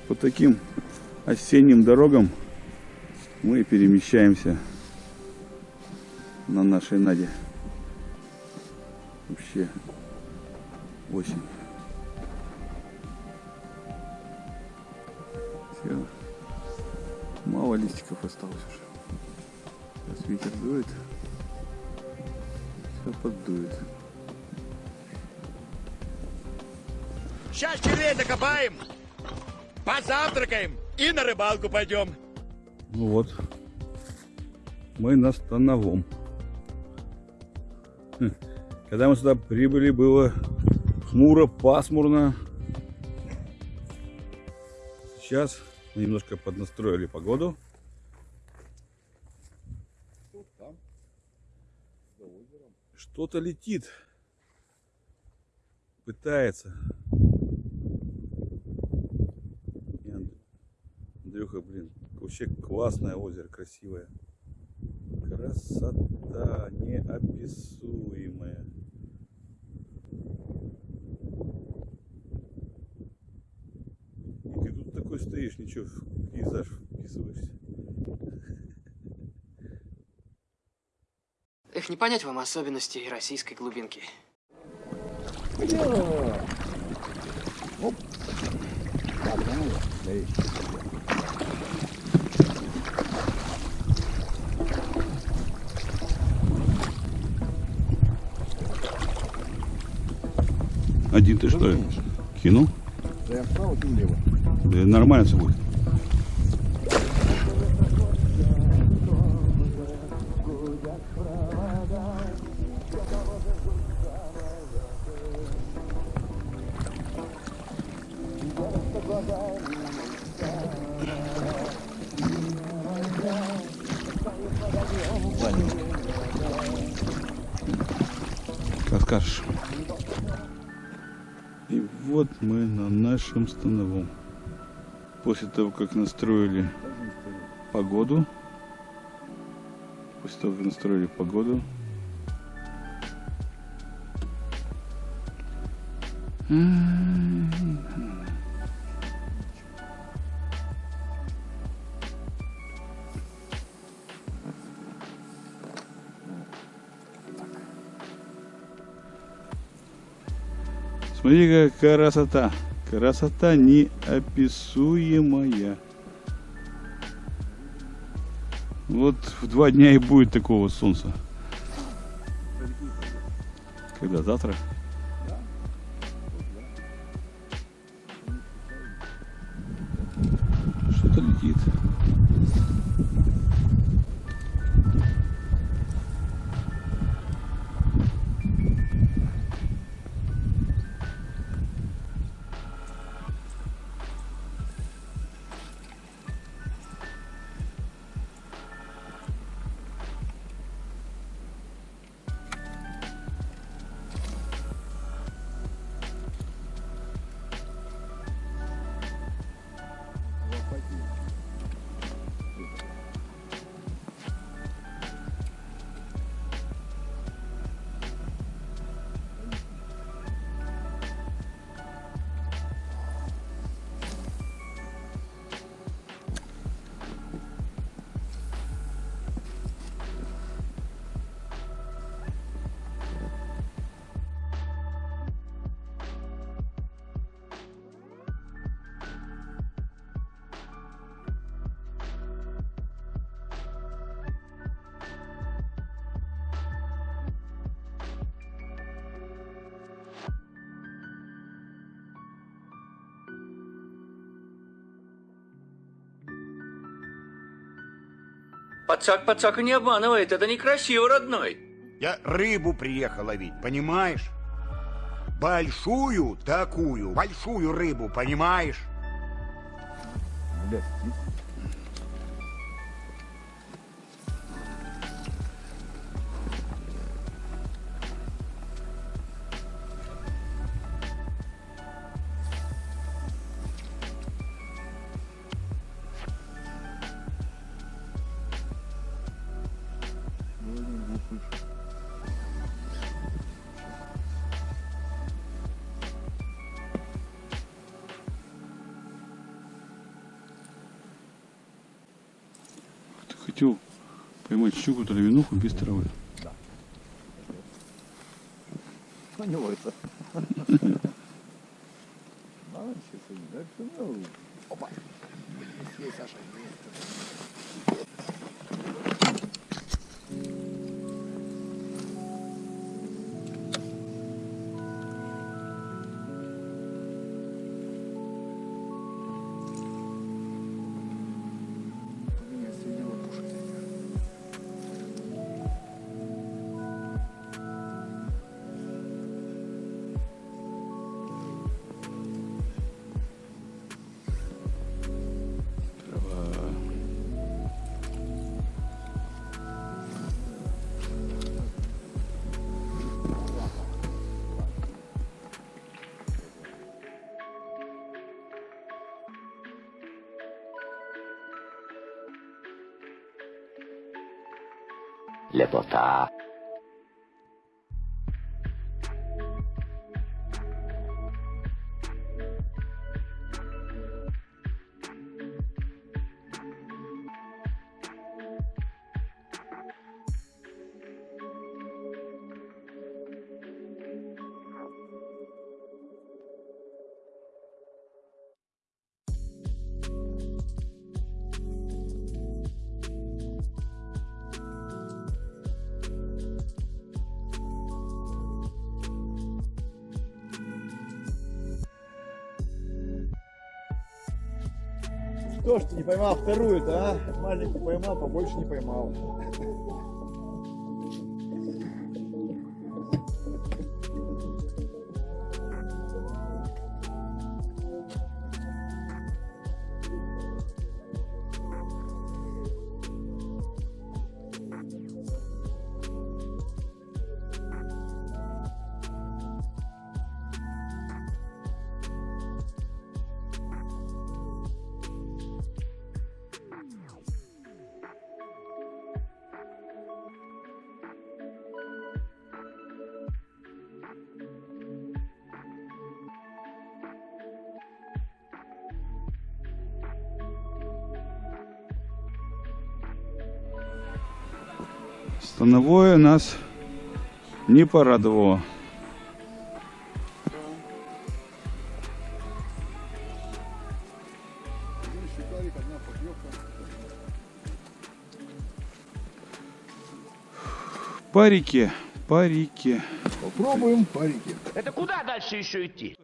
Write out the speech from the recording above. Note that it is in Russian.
По таким осенним дорогам мы перемещаемся на нашей Наде. Вообще осень. Все. Мало листиков осталось уже. Сейчас ветер дует. Все поддует. Сейчас червей закопаем, позавтракаем и на рыбалку пойдем. Ну вот. Мы на Становом. Хм. Когда мы сюда прибыли, было хмуро, пасмурно. Сейчас мы немножко поднастроили погоду. Что-то летит. Пытается. И Анд- Андрюха, блин, вообще классное озеро, красивое. Красота неописуемая. И ты тут такой стоишь, ничего, в пейзаж вписываешься. Эх, не понять вам особенностей российской глубинки. Один ты что ли? Кинул? Да я вправо, ты влево. Да нормально все будет. Как скажешь. И вот мы на нашем становом. После того, как настроили погоду, после того, как настроили погоду, Смотри, какая красота. Красота неописуемая. Вот в два дня и будет такого солнца. Когда завтра? Что-то летит. Пацак пацака не обманывает, это некрасиво, родной. Я рыбу приехал ловить, понимаешь? Большую такую, большую рыбу, понимаешь? Блядь, хотел поймать щуку, травянуху без травы. На него это. Надо сейчас, да, всё, ну, Опа. Есть, Саша, есть. le Что ж ты не поймал вторую-то, а? Маленькую поймал, побольше не поймал. Становое нас не порадовало. По реке. Попробуем парики. Это куда дальше еще идти?